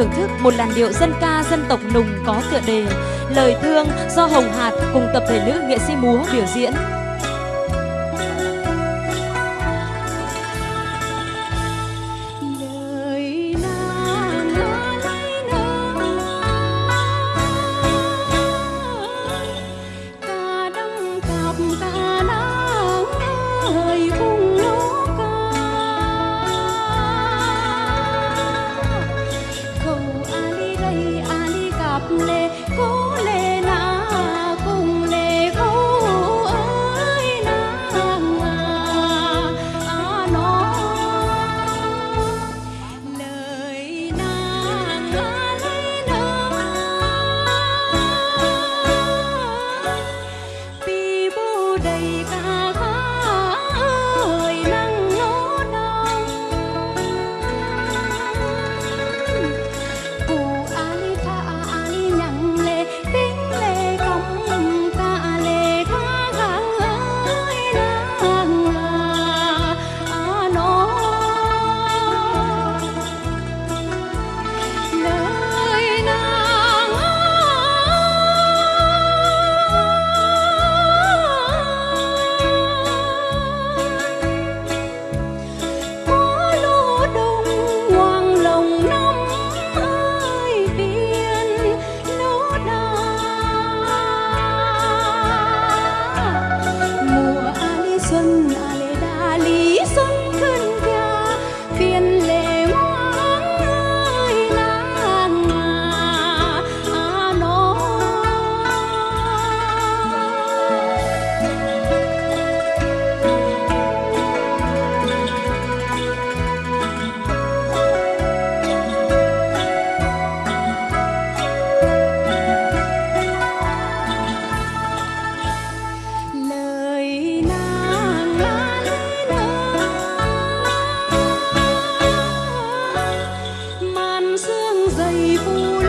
thưởng thức một làn điệu dân ca dân tộc nùng có tựa đề Lời thương do Hồng Hạt cùng tập thể nữ nghệ sĩ múa biểu diễn. 一步一。